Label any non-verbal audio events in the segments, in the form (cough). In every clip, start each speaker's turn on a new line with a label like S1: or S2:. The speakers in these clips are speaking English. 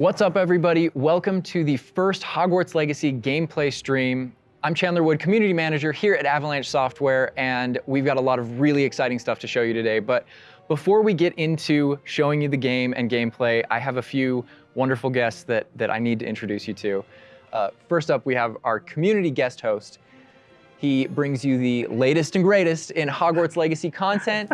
S1: What's up, everybody? Welcome to the first Hogwarts Legacy gameplay stream. I'm Chandler Wood, Community Manager here at Avalanche Software, and we've got a lot of really exciting stuff to show you today. But before we get into showing you the game and gameplay, I have a few wonderful guests that, that I need to introduce you to. Uh, first up, we have our community guest host, he brings you the latest and greatest in Hogwarts Legacy content.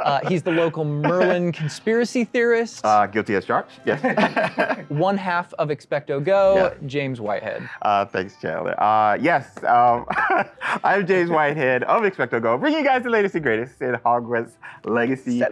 S1: Uh, he's the local Merlin (laughs) conspiracy theorist.
S2: Uh, guilty as charged, yes. (laughs)
S1: One half of Expecto Go, yeah. James Whitehead.
S2: Uh, thanks, Chandler. Uh, yes, um, (laughs) I'm James Whitehead of Expecto Go, bringing you guys the latest and greatest in Hogwarts Legacy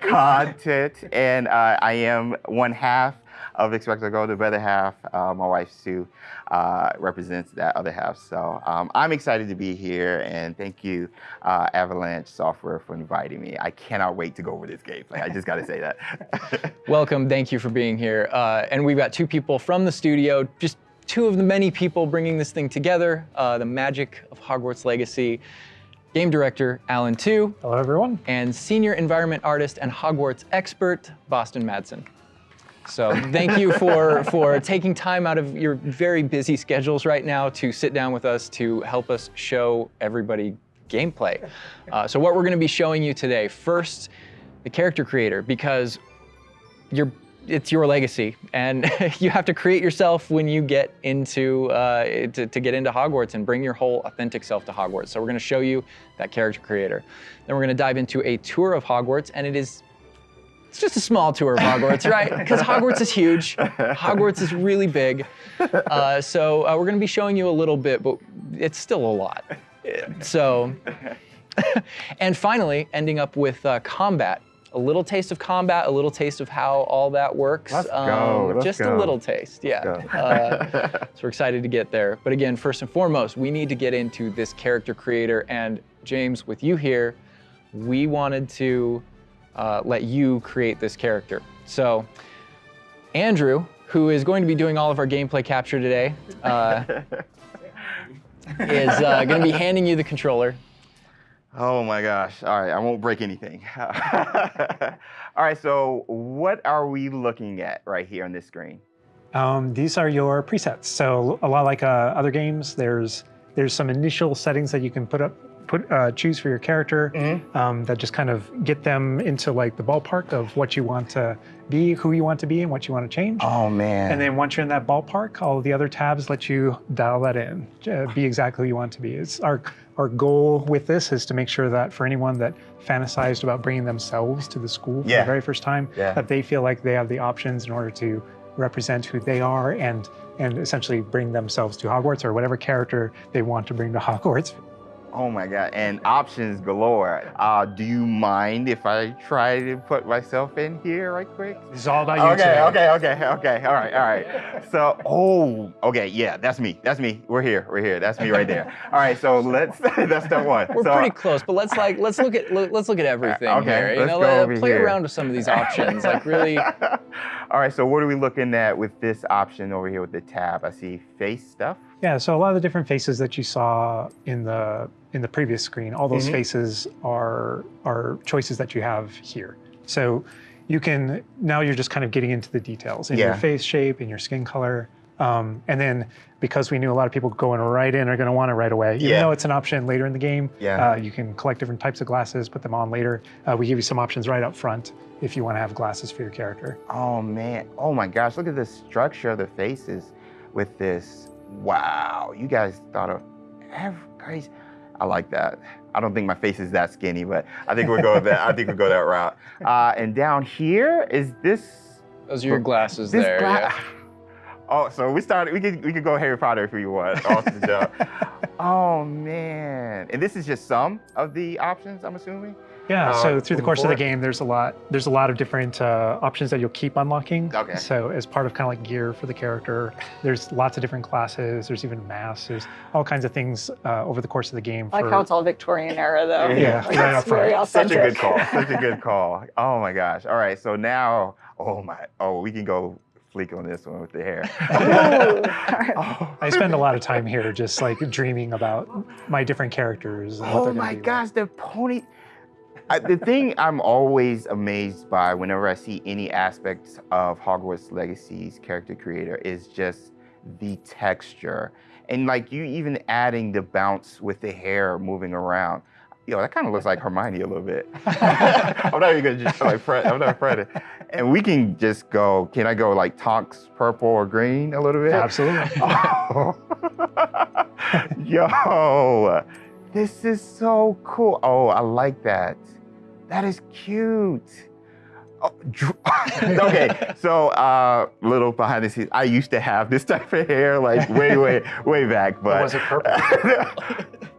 S2: content. And uh, I am one half of Expecto Go, the other half, uh, my wife Sue, uh, represents that other half. So um, I'm excited to be here and thank you, uh, Avalanche Software, for inviting me. I cannot wait to go over this gameplay. I just got to say that. (laughs)
S1: Welcome. Thank you for being here. Uh, and we've got two people from the studio, just two of the many people bringing this thing together, uh, the magic of Hogwarts Legacy. Game director, Alan Tew.
S3: Hello, everyone.
S1: And senior environment artist and Hogwarts expert, Boston Madsen. So thank you for, for taking time out of your very busy schedules right now to sit down with us to help us show everybody gameplay. Uh, so what we're gonna be showing you today, first, the character creator, because you're it's your legacy, and (laughs) you have to create yourself when you get into uh, to, to, get into Hogwarts and bring your whole authentic self to Hogwarts. So we're going to show you that character creator. Then we're going to dive into a tour of Hogwarts, and it is it's just a small tour of Hogwarts, right? (laughs) Because Hogwarts is huge. Hogwarts is really big. Uh, so uh, we're going to be showing you a little bit, but it's still a lot. So, (laughs) and finally, ending up with uh, combat. A little taste of combat, a little taste of how all that works.
S2: Let's um, go. Let's
S1: just
S2: go.
S1: a little taste, yeah. Uh, (laughs) so we're excited to get there. But again, first and foremost, we need to get into this character creator. And James, with you here, we wanted to uh, let you create this character. So Andrew, who is going to be doing all of our gameplay capture today, uh, (laughs) is uh, going to be handing you the controller.
S2: Oh my gosh. All right, I won't break anything. (laughs) all right, so what are we looking at right here on this screen?
S3: Um, these are your presets. So a lot like uh, other games, there's there's some initial settings that you can put up put uh, choose for your character mm -hmm. um, that just kind of get them into like the ballpark of what you want to be, who you want to be, and what you want to change.
S2: Oh man!
S3: And then once you're in that ballpark, all the other tabs let you dial that in, uh, be exactly who you want to be. It's our our goal with this is to make sure that for anyone that fantasized about bringing themselves to the school for yeah. the very first time, yeah. that they feel like they have the options in order to represent who they are and and essentially bring themselves to Hogwarts or whatever character they want to bring to Hogwarts.
S2: Oh my God, and options galore. Uh, do you mind if I try to put myself in here right quick?
S3: It's all about you
S2: Okay,
S3: today.
S2: okay, okay, okay, all right, all right. So, oh, okay, yeah, that's me, that's me. We're here, we're here, that's me right there. All right, so let's, (laughs) that's step one.
S1: We're
S2: so,
S1: pretty close, but let's like, let's look at, let's look at everything
S2: okay,
S1: here. You
S2: let's
S1: know,
S2: go over
S1: play
S2: here.
S1: around with some of these options, like really. (laughs)
S2: all right, so what are we looking at with this option over here with the tab? I see face stuff.
S3: Yeah, so a lot of the different faces that you saw in the in the previous screen, all those mm -hmm. faces are are choices that you have here. So you can now you're just kind of getting into the details in yeah. your face shape, in your skin color. Um, and then because we knew a lot of people going right in are going to want it right away, even yeah. though it's an option later in the game,
S2: yeah.
S3: Uh, you can collect different types of glasses, put them on later. Uh, we give you some options right up front if you want to have glasses for your character.
S2: Oh man, oh my gosh, look at the structure of the faces with this wow, you guys thought of every crazy. I like that. I don't think my face is that skinny, but I think we'll go that. I think we'll go that route. (laughs) Uh, and down here is this.
S1: Those are your glasses there. Gla yeah. (laughs)
S2: Oh, so we started. We could we could go Harry Potter if we want. (laughs) Awesome job. Oh man, and this is just some of the options. I'm assuming.
S3: Yeah, uh, so through the course of the game, there's a lot there's a lot of different uh, options that you'll keep unlocking.
S2: Okay.
S3: So as part of kind of like gear for the character, there's lots of different classes. There's even masks. There's all kinds of things uh, over the course of the game.
S4: I like how it's all Victorian era though.
S3: yeah,
S4: like, right up front.
S2: Such a good call. Such a (laughs) good call. Oh my gosh. All right. So now, oh my, oh we can go fleek on this one with the hair. (laughs)
S3: oh. I spend a lot of time here just like dreaming about my different characters.
S2: oh my gosh, the pony. I, the thing I'm always amazed by whenever I see any aspects of Hogwarts Legacy's character creator is just the texture. And like you even adding the bounce with the hair moving around. Yo, that kind of looks like Hermione a little bit. (laughs) I'm not even gonna just like Fred. I'm not Fred. And we can just go. Can I go like Tonks purple or green a little bit?
S3: Absolutely.
S2: Oh. (laughs) Yo, this is so cool. Oh, I like that. That is cute. Oh, (laughs) okay, (laughs) so uh, little behind the scenes. I used to have this type of hair, like way, way, way back, but
S3: was it purple?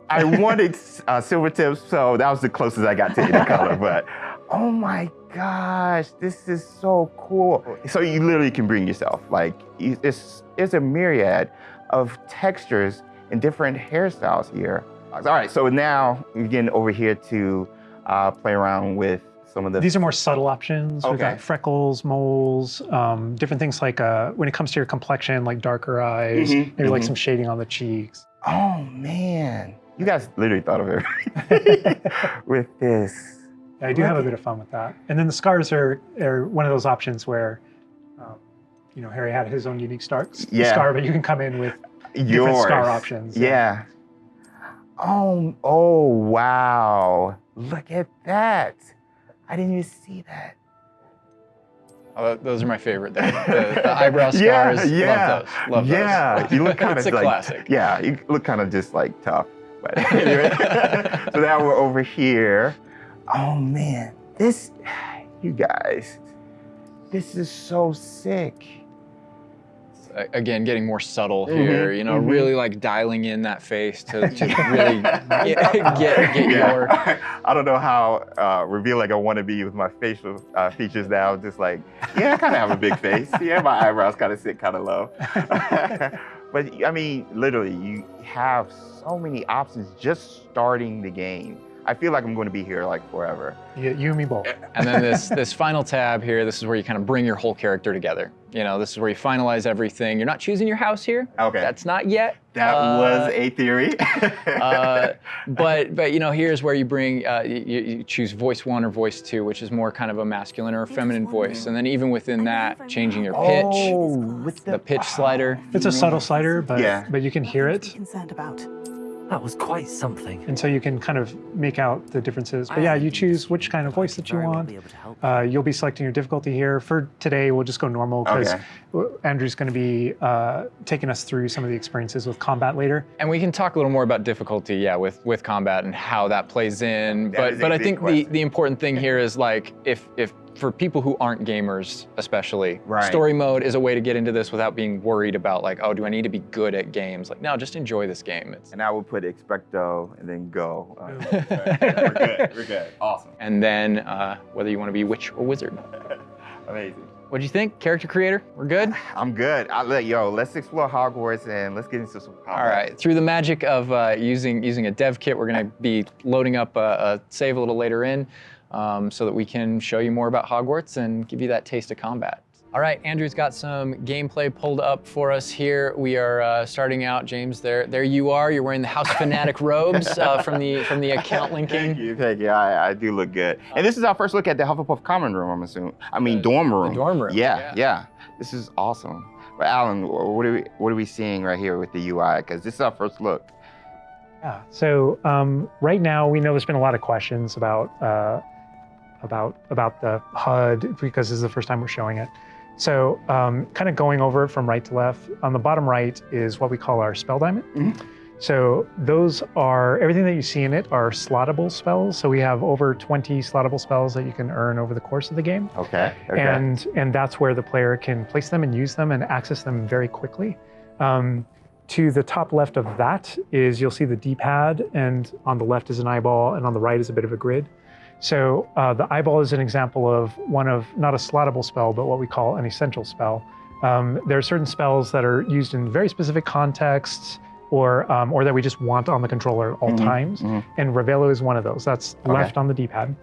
S2: I wanted uh, silver tips, so that was the closest I got to any color. (laughs) But oh my gosh, this is so cool. So you literally can bring yourself. Like it's it's a myriad of textures and different hairstyles here. All right, so now we're getting over here to uh, play around with some of the.
S3: These are more subtle options. We've got freckles, moles, um, different things like uh, when it comes to your complexion, like darker eyes,
S2: Mhm,
S3: maybe like
S2: mhm.
S3: some shading on the cheeks.
S2: oh man, you guys literally thought of everything (laughs) with this.
S3: I do have a bit of fun with that. And then the scars are, are one of those options where, um, you know, Harry had his own unique star,
S2: Yeah.
S3: scar, but you can come in with
S2: Yours.
S3: scar options, yeah.
S2: Yeah. Oh, oh, wow. Look at that. I didn't even see that.
S1: Oh, those are my favorite. The, the, the eyebrow (laughs) scars.
S2: Yeah, yeah.
S1: Love those. Love
S2: yeah,
S1: those.
S2: you look kind of (laughs) like
S1: classic.
S2: yeah, you look kind of just like tough. But (laughs) anyway, so now we're over here. Oh man, this, (sighs) you guys, this is so sick.
S1: A- Again, getting more subtle
S2: Mhm,
S1: here. You know,
S2: mhm.
S1: really like dialing in that face to, to (laughs) really get, (laughs) get, get your.
S2: I don't know how uh, revealing I want to be with my facial uh, features now. Just like, yeah, I kind of have a big face. Yeah, my eyebrows kind of sit kind of low. (laughs) but I mean, literally, you have so many options just starting the game. I feel like I'm going to be here like forever.
S3: you, you and me both.
S1: And then this (laughs) this final tab here, this is where you kind of bring your whole character together. You know, this is where you finalize everything. You're not choosing your house here.
S2: Okay.
S1: That's not yet.
S2: that
S1: Uh,
S2: was a theory. (laughs)
S1: uh, but but you know here's where you bring uh, you, you choose voice one or voice two, which is more kind of a masculine or a feminine voice, and then even within that, changing your pitch,
S2: oh, with
S1: the pitch slider.
S3: It's a subtle slider, but
S2: Yeah.
S3: but you can hear it,
S5: concerned about.
S6: That was quite something.
S3: and so you can kind of make out the differences. But yeah, you choose which kind of voice that you want.
S6: be able to help.
S3: Uh, you'll be selecting your difficulty here. For today, we'll just go normal because
S2: Okay.
S3: Andrew's going to be uh, taking us through some of the experiences with combat later.
S1: And we can talk a little more about difficulty, yeah, with with combat and how that plays in.
S2: That
S1: but but I think the,
S2: question.
S1: the important thing here is like if if for people who aren't gamers especially,
S2: Right.
S1: story mode is a way to get into this without being worried about like, oh, do I need to be good at games? Like, no, just enjoy this game. It's,
S2: And I would put expecto and then go. Uh, (laughs) we're good. We're good. Awesome.
S1: and then uh, whether you want to be witch or wizard. (laughs)
S2: Amazing.
S1: What'd you think? Character creator? We're good? (sighs)
S2: I'm good. I let yo. Let's explore Hogwarts and let's get into some. Combat.
S1: All right. Through the magic of uh, using using a dev kit, we're going to be loading up a, a save a little later in, um, so that we can show you more about Hogwarts and give you that taste of combat. All right, Andrew's got some gameplay pulled up for us here. We are uh, starting out, James. There, there you are. You're wearing the House Fanatic (laughs) robes uh, from the from the account linking. (laughs)
S2: Thank
S1: linking.
S2: you, thank you. I, I do look good. And this is our first look at the Hufflepuff common room. I'm assuming. I mean, dorm room.
S1: dorm room,
S2: Yeah,
S1: yeah.
S2: yeah, This is awesome. But Alan, what are we what are we seeing right here with the UI? Because this is our first look.
S3: Yeah. So um, right now, we know there's been a lot of questions about uh, about about the HUD because this is the first time we're showing it. So um, kind of going over from right to left. On the bottom right is what we call our spell diamond.
S2: Mhm.
S3: So those are everything that you see in it are slottable spells. So we have over 20 slottable spells that you can earn over the course of the game
S2: Okay. Okay.
S3: and and that's where the player can place them and use them and access them very quickly. Um, to the top left of that is you'll see the D-pad, and on the left is an eyeball, and on the right is a bit of a grid. So uh, the eyeball is an example of one of not a slottable spell, but what we call an essential spell. Um, there are certain spells that are used in very specific contexts, or um, or that we just want on the controller at all
S2: Mhm,
S3: times,
S2: mhm.
S3: and Revelio is one of those. That's
S2: Okay.
S3: left on the D-pad.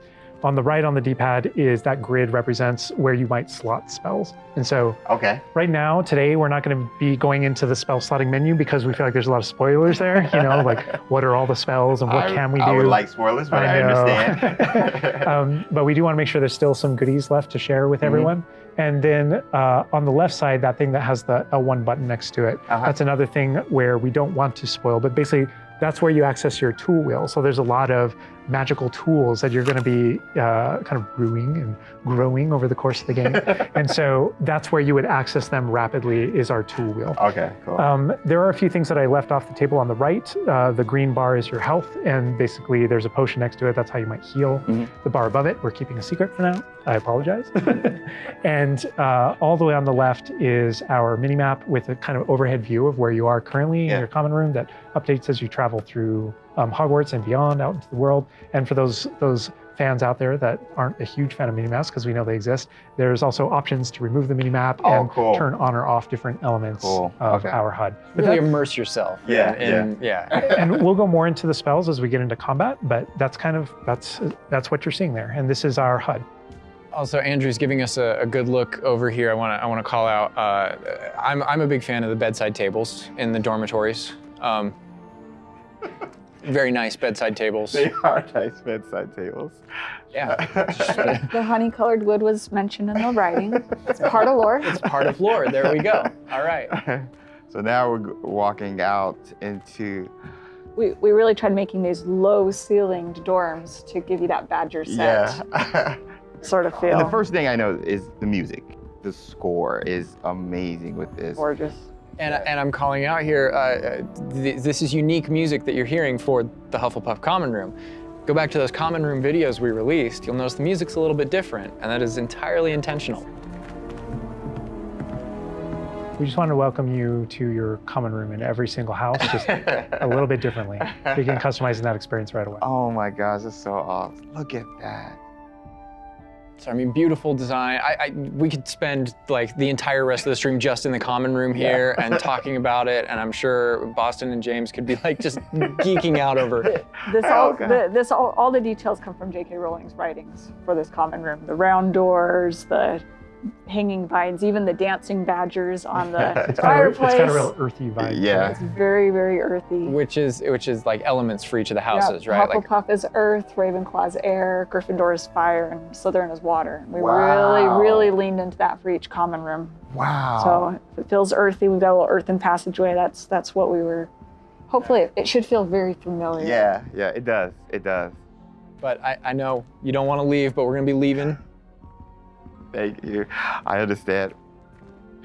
S3: On the right on the D-pad is that grid represents where you might slot spells. And so
S2: Okay.
S3: right now, today, we're not going to be going into the spell slotting menu because we feel like there's a lot of spoilers there. You know, like (laughs) what are all the spells and what
S2: I,
S3: can we do?
S2: I would like spoilers, but I,
S3: know.
S2: understand. (laughs) (laughs)
S3: um, but we do want to make sure there's still some goodies left to share with
S2: Mhm.
S3: everyone. And then uh, on the left side, that thing that has the L1 button next to it,
S2: Uh-huh.
S3: that's another thing where we don't want to spoil, but basically that's where you access your tool wheel. So there's a lot of magical tools that you're going to be uh, kind of brewing and growing over the course of the game. (laughs) and so that's where you would access them rapidly is our tool wheel.
S2: okay, cool.
S3: Um, there are a few things that I left off the table on the right. Uh, the green bar is your health, and basically there's a potion next to it. That's how you might heal.
S2: Mhm.
S3: The bar above it, we're keeping a secret for now. I apologize. (laughs) and uh, all the way on the left is our mini map with a kind of overhead view of where you are currently
S2: Yeah.
S3: in your common room that updates as you travel through um, Hogwarts and beyond out into the world. And for those those fans out there that aren't a huge fan of minimaps, because we know they exist, there's also options to remove the minimap
S2: Oh,
S3: and
S2: cool.
S3: turn on or off different elements
S2: Cool.
S3: of
S2: Okay.
S3: our HUD. But
S1: Really
S3: that-
S1: immerse yourself.
S2: Yeah,
S1: in, yeah. (laughs)
S3: and we'll go more into the spells as we get into combat, but that's kind of that's that's what you're seeing there. And this is our HUD.
S1: Also, Andrew's giving us a, a good look over here. I want to I want to call out. Uh, I'm I'm a big fan of the bedside tables in the dormitories. Um, very nice bedside tables.
S2: they are (laughs) nice bedside tables.
S1: Yeah, (laughs)
S4: The honey colored wood was mentioned in the writing. It's part of lore.
S1: it's part of lore. There we go. (laughs) All right.
S2: so now we're walking out into
S4: We, we really tried making these low ceilinged dorms to give you that Badger set
S2: yeah.
S4: sort of
S2: and
S4: feel.
S2: the first thing I know is the music. The score is amazing with this.
S4: Gorgeous.
S1: And, and I'm calling out here, uh, uh, th- this is unique music that you're hearing for the Hufflepuff Common Room. Go back to those Common Room videos we released, you'll notice the music's a little bit different, and that is entirely intentional.
S3: We just want to welcome you to your common room in every single house, just a little bit differently. Begin (laughs) customizing that experience right away.
S2: Oh my gosh, that's so awesome. Look at that.
S1: So I mean, beautiful design. I, I we could spend like the entire rest of the stream just in the common room here and talking about it, and I'm sure Boston and James could be like just geeking out over. (laughs)
S4: This all,
S2: Okay.
S4: the, this all, all the details come from J.K. Rowling's writings for this common room. The round doors, the hanging vines, even the dancing badgers on the (laughs)
S3: It's got, a, it's
S4: fireplace.
S3: got a real earthy vibe.
S2: Yeah.
S4: It's very, very earthy.
S1: Which is which is like elements for each of the
S4: Yeah,
S1: houses, right? Like
S4: Hufflepuff is earth, Ravenclaw's air, Gryffindor is fire, and Slytherin is water. We
S2: Wow.
S4: really, really leaned into that for each common room.
S2: Wow.
S4: So if it feels earthy. We've got a little earthen passageway. That's that's what we were. Hopefully, it, it should feel very familiar.
S2: yeah, yeah, it does. It does.
S1: But I, I know you don't want to leave, but we're gonna be leaving.
S2: Thank you. I understand.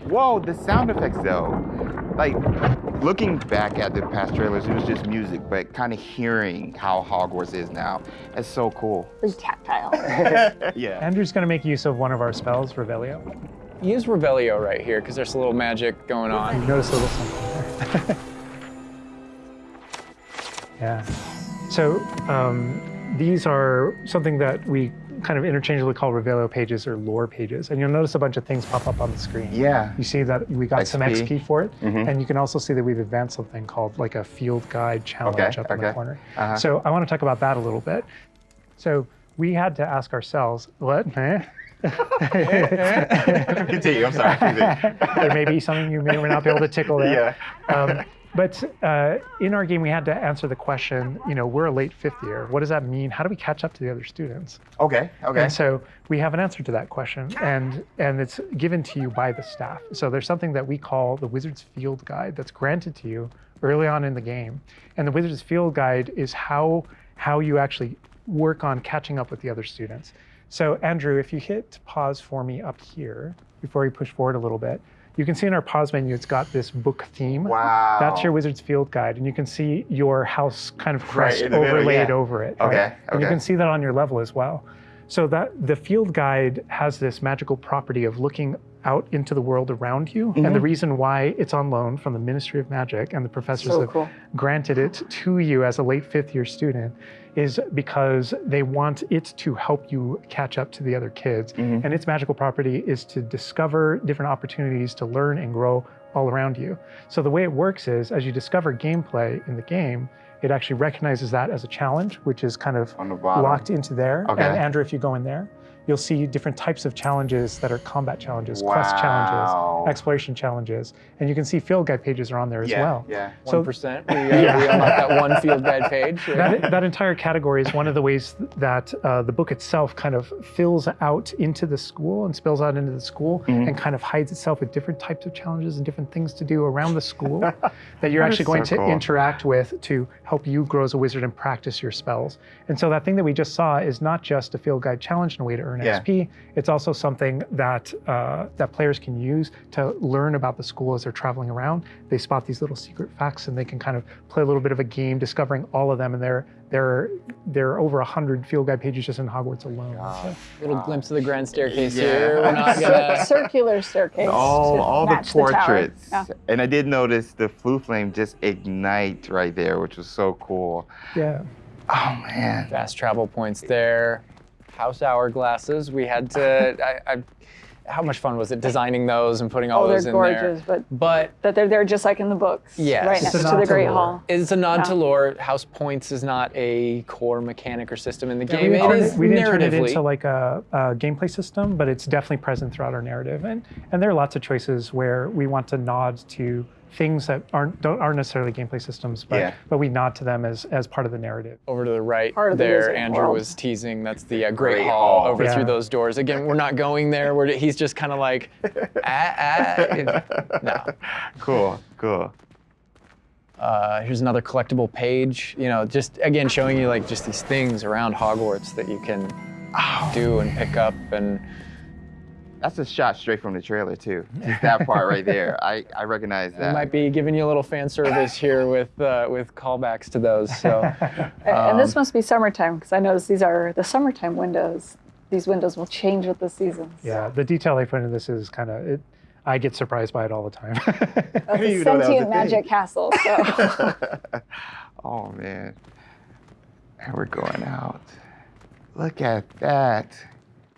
S2: Whoa, the sound effects though. Like looking back at the past trailers, it was just music, but kind of hearing how Hogwarts is now, it's so cool.
S4: It's tactile. (laughs)
S2: yeah.
S3: Andrew's going to make use of one of our spells, Revelio.
S1: Use Revelio right here because there's a little magic going
S3: You
S1: on.
S3: notice a little something there. (laughs) yeah. So um, these are something that we kind of interchangeably call Revelio pages or lore pages. And you'll notice a bunch of things pop up on the screen.
S2: Yeah.
S3: You see that we got some
S2: XP.
S3: XP for it.
S2: Mhm.
S3: And you can also see that we've advanced something called like a field guide challenge
S2: Okay,
S3: up in the corner.
S2: Uh-huh.
S3: So I want to talk about that a little bit. So we had to ask ourselves, what? (laughs)
S2: Continue. I'm sorry.
S3: There may be something you may or may not be able to tickle there.
S2: Yeah.
S3: Um, but uh, in our game, we had to answer the question, you know, we're a late fifth year. What does that mean? How do we catch up to the other students?
S2: Okay. Okay.
S3: And so we have an answer to that question, and and it's given to you by the staff. So there's something that we call the Wizard's Field Guide that's granted to you early on in the game, and the Wizard's Field Guide is how how you actually work on catching up with the other students. So Andrew, if you hit pause for me up here before we push forward a little bit, you can see in our pause menu it's got this book theme.
S2: Wow.
S3: That's your Wizard's Field Guide, and you can see your house kind of
S2: Right
S3: crest
S2: middle,
S3: overlaid
S2: yeah.
S3: over it.
S2: Okay,
S3: right? And you can see that on your level as well. So that the field guide has this magical property of looking out into the world around you. And
S2: Mm-hmm.
S3: the reason why it's on loan from the Ministry of Magic and the professors
S4: So
S3: have
S4: cool.
S3: granted it to you as a late fifth year student is because they want it to help you catch up to the other kids.
S2: Mhm.
S3: And its magical property is to discover different opportunities to learn and grow all around you. So the way it works is as you discover gameplay in the game, it actually recognizes that as a challenge, which is kind of
S2: On the bottom.
S3: locked into there.
S2: Okay.
S3: And Andrew, if you go in there, you'll see different types of challenges that are combat challenges, quest challenges, exploration challenges, and you can see field guide pages are on there as
S2: yeah,
S3: well.
S2: Yeah.
S3: So-
S1: One percent. We, uh, (laughs) we unlocked that one field guide page. (laughs)
S3: That, that entire category is one of the ways that uh, the book itself kind of fills out into the school and spills out into the school
S2: Mhm.
S3: and kind of hides itself with different types of challenges and different things to do around the school (laughs) that you're
S2: That is
S3: actually going
S2: so
S3: to
S2: cool.
S3: interact with to help you grow as a wizard and practice your spells. And so that thing that we just saw is not just a field guide challenge and a way to earn
S2: Yeah.
S3: XP. It's also something that uh, that players can use to learn about the school as they're traveling around. They spot these little secret facts and they can kind of play a little bit of a game discovering all of them. And there, there, there are over hundred field guide pages just in Hogwarts alone. So-
S1: Little glimpse of the grand staircase
S2: Yeah.
S1: here. We're not (laughs) gonna.
S4: circular staircase.
S2: all all the
S4: match tower.
S2: portraits.
S4: Yeah.
S2: and I did notice the Floo flame just ignite right there, which was so cool.
S3: yeah.
S2: Oh man.
S1: Fast travel points there. House hourglasses. We had to. (laughs) I, I, how much fun was it designing those and putting oh, all
S4: Oh,
S1: those
S4: they're
S1: in
S4: gorgeous,
S1: there?
S4: but
S1: But
S4: that they're there just like in the books.
S1: Yes.
S4: Right
S1: It's
S4: next to the
S3: to
S4: Great
S3: lore.
S4: Hall.
S1: it's a nod to lore. House points is not a core mechanic or system in the
S3: Yeah,
S1: game.
S3: we, didn't
S1: it
S3: turn
S1: is
S3: it, we didn't turn it into like a, a gameplay system, but it's definitely present throughout our narrative. And and there are lots of choices where we want to nod to things that aren't don't, aren't necessarily gameplay systems, but
S2: Yeah.
S3: but we nod to them as as part of the narrative.
S1: over to the right
S4: Part of the
S1: there, Andrew
S4: World.
S1: was teasing. That's the uh, Great,
S2: Great
S1: Hall,
S2: Hall.
S1: over
S3: Yeah.
S1: through those doors. Again, we're not going there. We're, he's just kind of like, (laughs) ah, ah. No.
S2: Cool. Cool.
S1: Uh, here's another collectible page. You know, just again showing you like just these things around Hogwarts that you can do and pick up and.
S2: That's a shot straight from the trailer too. (laughs) Just that part right there. I, I recognize
S1: We
S2: that.
S1: might be giving you a little fan service here with uh, with callbacks to those. So (laughs)
S4: And- and this
S1: Um,
S4: must be summertime because I noticed these are the summertime windows. These windows will change with the seasons.
S3: Yeah, the detail they put into this is kind of it. I get surprised by it all the time. (laughs)
S4: That's
S2: didn't
S4: a
S2: even know that a
S4: sentient
S2: thing.
S4: magic castle. So
S2: oh man. And we're going out. Look at that.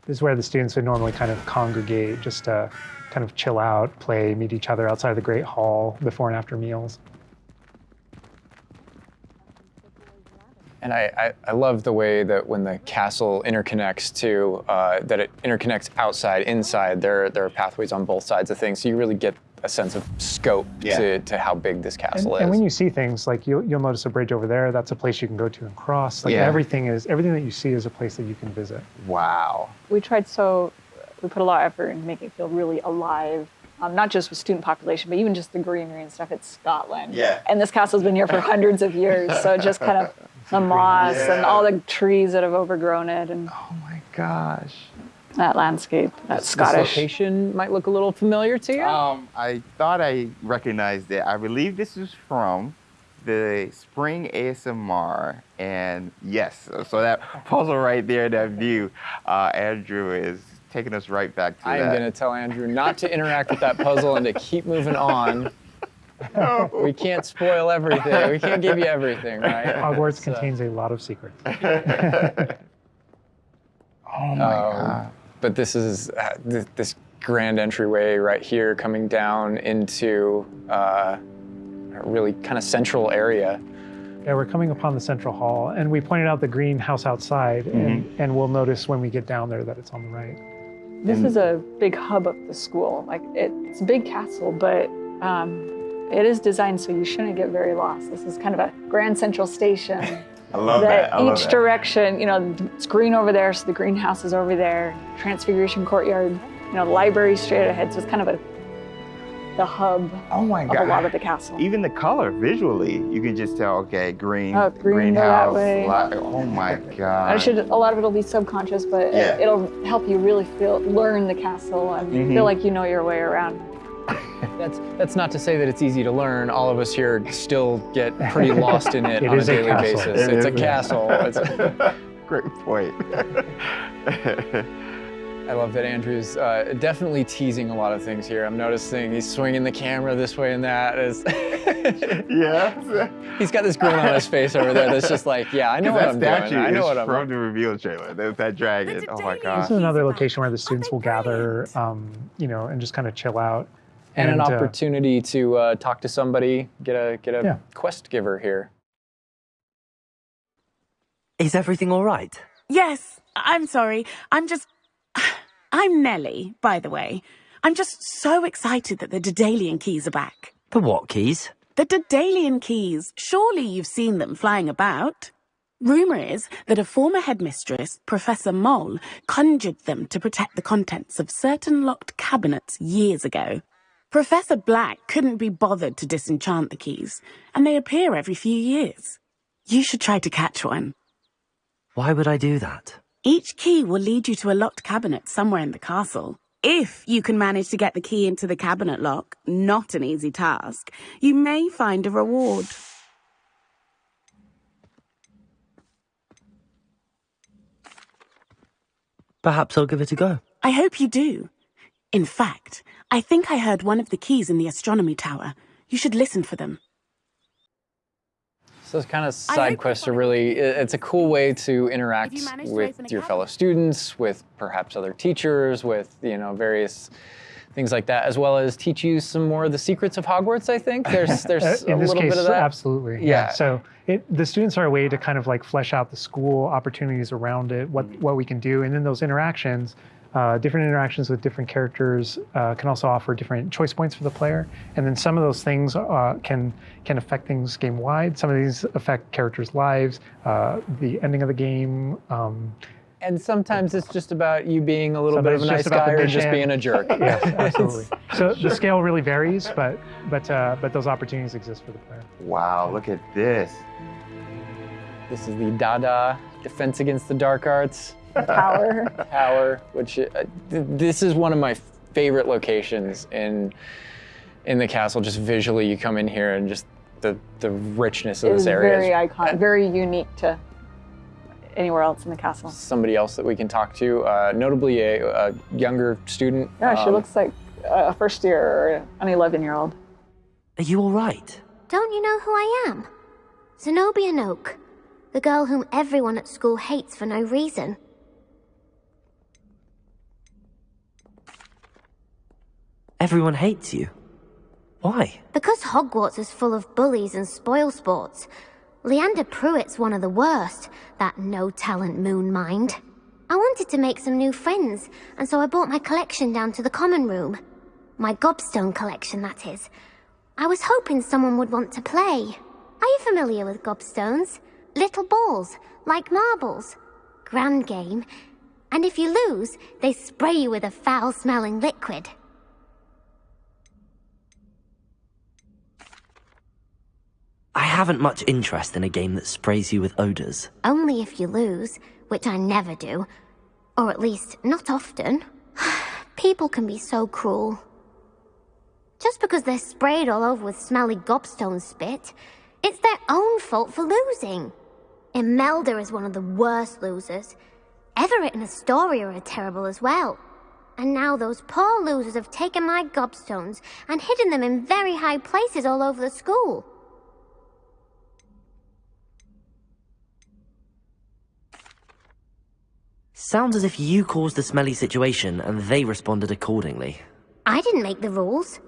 S3: This is where the students would normally kind of congregate, just to kind of chill out, play, meet each other outside the Great Hall before and after meals.
S1: And I, I, I love the way that when the castle interconnects to, uh, that it interconnects outside, inside, there, there are pathways on both sides of things. So you really get a sense of scope
S2: Yeah.
S1: to, to how big this castle
S3: and
S1: is.
S3: And when you see things like you'll, you'll notice a bridge over there. That's a place you can go to and cross. Like
S2: Yeah.
S3: everything is everything that you see is a place that you can visit.
S2: Wow.
S4: we tried so we put a lot of effort in making it feel really alive. Um, not just with student population, but even just the greenery and stuff. It's Scotland.
S2: Yeah.
S4: And this castle's been here for hundreds of years, so (laughs) just kind of the moss and all the trees that have overgrown it, and
S2: Oh my gosh.
S4: That landscape, that
S1: This
S4: Scottish.
S1: location might look a little familiar to you.
S2: Um, I thought I recognized it. I believe this is from the Spring ASMR, and yes, so- so that (laughs) puzzle right there, that view, uh, Andrew is taking us right back to
S1: I am going to tell Andrew not to interact with that puzzle and to keep moving on. (laughs) We can't spoil everything. We can't give you everything, right? (laughs)
S3: Hogwarts
S1: So-
S3: contains a lot of secrets.
S2: oh my
S1: Um,
S2: god.
S1: But this is uh, th- this grand entryway right here coming down into uh, a really kind of central area.
S3: Yeah, we're coming upon the central hall, and we pointed out the greenhouse outside, and, and we'll notice when we get down there that it's on the right.
S4: This is a big hub of the school. Like it, it's a big castle, but um, it is designed so you shouldn't get very lost. This is kind of a grand central station. (laughs)
S2: I love
S4: that
S2: that. I love
S4: each
S2: that.
S4: direction, you know, it's green over there, so the greenhouse is over there. Transfiguration Courtyard, you know, the library straight ahead. So it's kind of a the hub
S2: Oh my
S4: of
S2: god.
S4: a lot of the castle.
S2: Even the color visually, you can just tell. Okay, green,
S4: Oh, green,
S2: greenhouse. oh my god.
S4: I should. A lot of it'll be subconscious, but
S2: Yeah.
S4: it, will help you really feel, learn the castle, and
S2: Mhm.
S4: feel like you know your way around.
S1: That's that's not to say that it's easy to learn. All of us here still get pretty lost in it, (laughs)
S3: It
S1: on a
S3: is a
S1: daily basis.
S2: It
S1: it's a castle. It's a, (laughs)
S2: Great point.
S1: I love that Andrew's uh, definitely teasing a lot of things here. I'm noticing he's swinging the camera this way and that. As (laughs)
S2: yes.
S1: he's got this grin on his face over there that's just like, yeah, I know what I'm doing. I know what I'm
S2: from the reveal trailer. There's that dragon. Oh my
S3: god.
S2: This
S3: is another location where the students will gather, um, you know, and just kind of chill out.
S1: And an
S3: uh,
S1: opportunity to uh, talk to somebody, get a get a
S3: Yeah.
S1: quest giver here.
S6: Is everything all right?
S5: Yes, I'm sorry. I'm just. (sighs) I'm Nellie, by the way. I'm just so excited that the Daedalian keys are back.
S6: The what keys?
S5: The Daedalian keys. Surely you've seen them flying about. Rumour is that a former headmistress, Professor Moll, conjured them to protect the contents of certain locked cabinets years ago. Professor Black couldn't be bothered to disenchant the keys, and they appear every few years. You should try to catch one.
S6: Why would I do that?
S5: Each key will lead you to a locked cabinet somewhere in the castle. If you can manage to get the key into the cabinet lock, not an easy task, you may find a reward.
S6: Perhaps I'll give it a go.
S5: I hope you do. In fact, I think I heard one of the keys in the astronomy tower. You should listen for them.
S1: So it's kind of side
S5: hope
S1: quests are really, it's a cool way to interact
S5: you manage to
S1: with your fellow students, with perhaps other teachers, with, you know, various things like that, as well as teach you some more of the secrets of Hogwarts, I think. (laughs) There's, there's
S3: Uh,
S1: a little
S3: case,
S1: bit of that.
S3: absolutely.
S1: Yeah.
S3: So it, the students are a way to kind of like flesh out the school opportunities around it, what what we can do, and then those interactions. Uh, different interactions with different characters uh, can also offer different choice points for the player, and then some of those things uh, can can affect things game wide. Some of these affect characters' lives, uh, the ending of the game. Um,
S1: And sometimes it's just about you being a little bit of a nice
S3: about
S1: guy
S3: the
S1: or just being a jerk. (laughs)
S3: yes, (laughs) absolutely. (laughs) so the scale really varies, but but uh, but those opportunities exist for the player.
S2: Wow, look at this.
S1: This is the Dada Defense Against the Dark Arts
S4: Power. (laughs)
S1: Tower, which uh, th- this is one of my favorite locations in in the castle. Just visually, you come in here and just the the richness of
S4: It
S1: this
S4: is
S1: area.
S4: very
S1: is
S4: iconic, very unique to anywhere else in the castle.
S1: somebody else that we can talk to, uh, notably a, a younger student.
S4: Yeah, she
S1: um,
S4: looks like a first year or an 11 year old.
S6: Are you all right?
S7: Don't you know who I am? Zenobia Noke, the girl whom everyone at school hates for no reason.
S6: Everyone hates you. Why?
S7: Because Hogwarts is full of bullies and spoil sports. Leander Prewett's one of the worst, that no talent moon mind. I wanted to make some new friends, and so I brought my collection down to the common room. My gobstone collection, that is. I was hoping someone would want to play. Are you familiar with gobstones? Little balls, like marbles. Grand game. And if you lose, they spray you with a foul smelling liquid.
S6: I haven't much interest in a game that sprays you with odors.
S7: Only if you lose, which I never do. Or at least, not often. (sighs) People can be so cruel. Just because they're sprayed all over with smelly gobstone spit, it's their own fault for losing. Imelda is one of the worst losers. Everett and Astoria are terrible as well. And now those poor losers have taken my gobstones and hidden them in very high places all over the school.
S6: Sounds as if you caused the smelly situation and they responded accordingly.
S7: I didn't make the rules.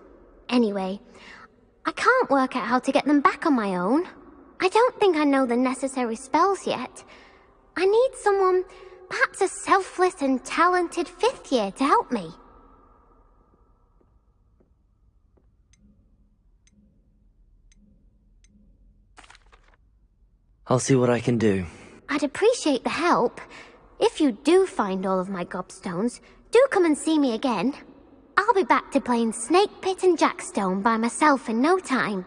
S7: Anyway, I can't work out how to get them back on my own. I don't think I know the necessary spells yet. I need someone, perhaps a selfless and talented fifth year to help me.
S6: I'll see what I can do.
S7: I'd appreciate the help. If you do find all of my gobstones, do come and see me again. I'll be back to playing Snake Pit and Jackstone by myself in no time.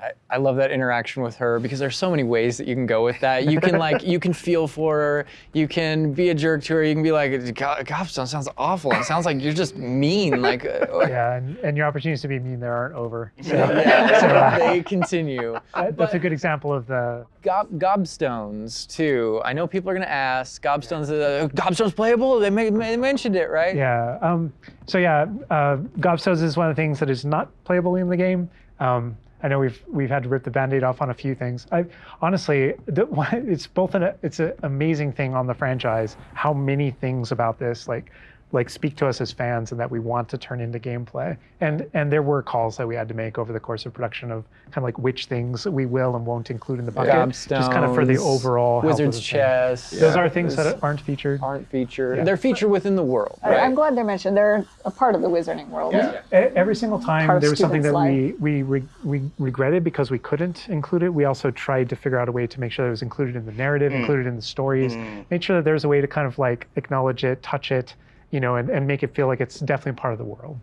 S1: I, I love that interaction with her because there's so many ways that you can go with that. You can (laughs) like you can feel for her. You can be a jerk to her. You can be like, "God, Gobstone sounds awful. It sounds like you're just mean. Like, uh,
S3: Yeah, and, and your opportunities to be mean there aren't over. (laughs) So
S1: yeah, they continue. (laughs)
S3: that- that's a good example of the
S1: Gob, gobstones too. I know people are gonna ask. Gobstones, uh, gobstones playable? They, may, they mentioned it, right?
S3: Yeah. Um, so yeah, uh, Gobstones is one of the things that is not playable in the game. Um, I know we've we've had to rip the band-aid off on a few things. I honestly, the, (laughs) it's both an it's an amazing thing on the franchise how many things about this like like speak to us as fans and that we want to turn into gameplay. And and there were calls that we had to make over the course of production of kind of like which things we will and won't include in the bucket, just kind of for the
S1: Gobstones,
S3: overall health of
S1: Wizard's
S3: the thing.
S1: chess.
S3: Those are things that aren't featured.
S1: aren't featured.
S3: Yeah.
S1: They're featured within the world,
S4: I-
S1: right?
S4: I'm glad they're mentioned. They're a part of the wizarding world.
S3: E- Every single time
S4: Part
S3: there was something that
S4: students'
S3: we, we, re- we regretted because we couldn't include it. We also tried to figure out a way to make sure that it was included in the narrative, mm. included in the stories, mm. make sure that there's a way to kind of like acknowledge it, touch it, you know, and, and make it feel like it's definitely part of the world.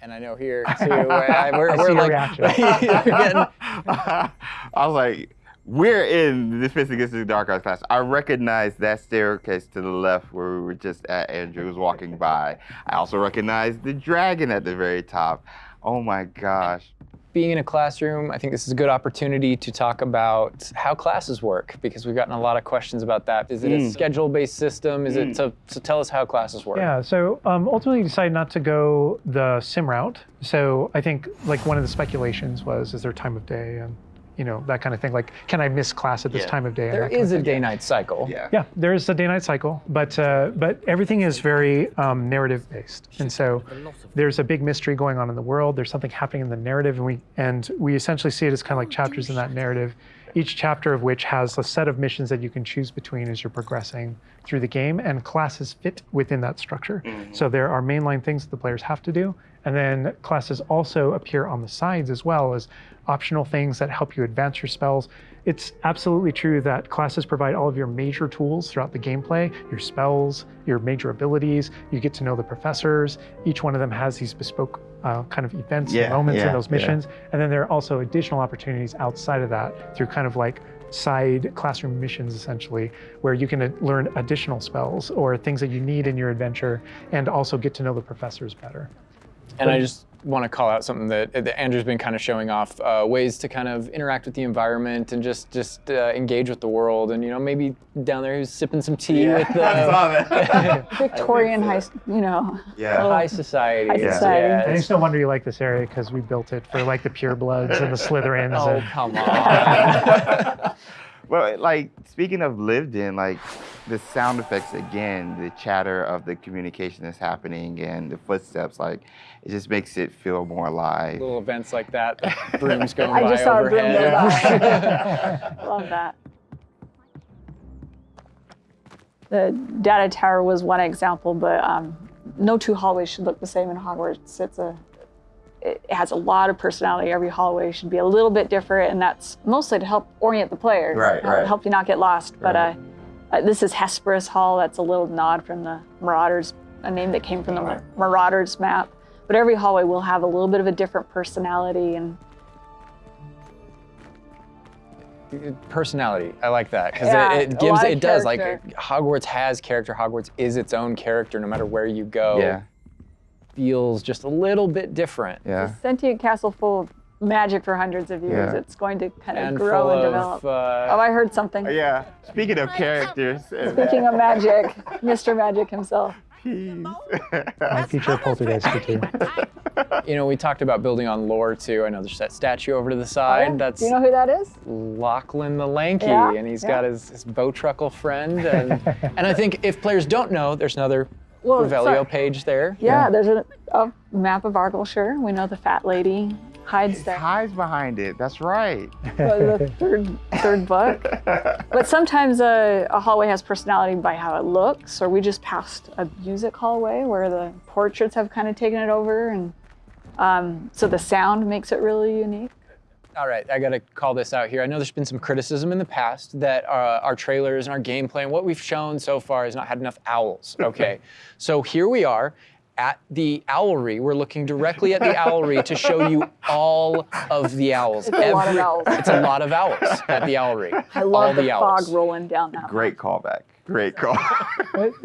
S1: And I know here (laughs) too, I, we're,
S3: I
S1: we're like, (laughs) getting- (laughs)
S2: I was like, we're in the Fist Against the Dark Arts class. I recognize that staircase to the left where we were just at. Andrew was walking by. I also recognize the dragon at the very top. Oh my gosh.
S1: Being in a classroom, I think this is a good opportunity to talk about how classes work because we've gotten a lot of questions about that. Is it a schedule-based system? Is it so, so? Tell us how classes work.
S3: Yeah, so um, ultimately decided not to go the sim route. So I think like one of the speculations was, is there time of day and you know that kind of thing. Like, can I miss class at this
S2: Yeah.
S3: time of day? and
S1: There
S3: that kind of
S1: is a day-night cycle.
S2: Yeah.
S3: Yeah, there is a day-night cycle, but uh, but everything is very um, narrative-based, and so there's a big mystery going on in the world. There's something happening in the narrative, and we and we essentially see it as kind of like chapters in that narrative. Each chapter of which has a set of missions that you can choose between as you're progressing through the game, and classes fit within that structure. So there are mainline things that the players have to do, and then classes also appear on the sides as well as optional things that help you advance your spells. It's absolutely true that classes provide all of your major tools throughout the gameplay, your spells, your major abilities. You get to know the professors. Each one of them has these bespoke uh, kind of events
S2: Yeah,
S3: and moments
S2: yeah,
S3: in those
S2: yeah.
S3: missions. And then there are also additional opportunities outside of that through kind of like side classroom missions essentially where you can uh, learn additional spells or things that you need in your adventure and also get to know the professors better.
S1: And I just want to call out something that, that Andrew's been kind of showing off uh, ways to kind of interact with the environment and just just uh, engage with the world. And you know, maybe down there he's sipping some tea with (laughs)
S2: I
S1: the
S2: saw that. (laughs)
S4: Victorian high, you know.
S2: yeah.
S1: high society.
S4: High society.
S1: Yeah,
S3: And
S1: it's-
S3: it's no wonder you like this area because we built it for like the purebloods and the Slytherins. (laughs)
S1: oh
S3: and,
S1: come on.
S2: Well, like speaking of lived in, like the sound effects again, the chatter of the communication that's happening and the footsteps, like it just makes it feel more alive.
S1: Little events like that, the (laughs) brooms going
S4: I
S1: by
S4: just saw a broom go by. (laughs) Love that. The Dada tower was one example, but um, no two hallways should look the same in Hogwarts. It's a it has a lot of personality. Every hallway should be a little bit different, and that's mostly to help orient the player,
S2: Right,
S4: help,
S2: right.
S4: help you not get lost. But
S2: Right.
S4: uh, uh, this is Hesperus Hall. That's a little nod from the Marauders, a name that came from the
S2: Right.
S4: Marauders map. But every hallway will have a little bit of a different personality and
S1: personality. I like that because
S4: Yeah,
S1: it, it gives
S4: lot of
S1: it does like. Hogwarts has character. Hogwarts is its own character no matter where you go.
S2: Yeah,
S1: Feels just a little bit different.
S2: yeah.
S4: sentient castle full of magic for hundreds of years.
S2: Yeah.
S4: It's going to kind of
S1: And
S4: grow
S1: full
S4: and
S1: of,
S4: develop.
S1: uh,
S4: oh, I heard something.
S2: Yeah. Speaking of characters,
S4: Speaking of magic, (laughs) Mr. Magic himself.
S2: peas.
S3: might feature a poltergeist or two. (laughs)
S1: you know, we talked about building on lore too. I know there's that statue over to the side.
S4: Oh, yeah?
S1: That's
S4: Do you know who that is?
S1: Lachlan the Lanky,
S4: Yeah,
S1: and he's
S4: yeah.
S1: got his, his bowtruckle friend. And, (laughs) and I think if players don't know, there's another
S4: Well,
S1: Revelio
S4: sorry.
S1: page there.
S4: Yeah, there's a, a map of Argyllshire. We know the fat lady hides there.
S2: Hides behind it. That's right.
S4: for the (laughs) third third book. But sometimes a, a hallway has personality by how it looks, or we just passed a music hallway where the portraits have kind of taken it over, and um, so the sound makes it really unique.
S1: All right, I got to call this out here. I know there's been some criticism in the past that uh, our trailers and our gameplay and what we've shown so far has not had enough owls. (laughs) Okay, so here we are at the owlery. We're looking directly at the owlery to show you all of the owls.
S4: It's a lot of owls.
S1: It's a lot of owls at the owlery.
S4: I
S1: all
S4: love the,
S1: the
S4: fog
S1: owls.
S4: rolling down that.
S2: Great callback. Great call. (laughs)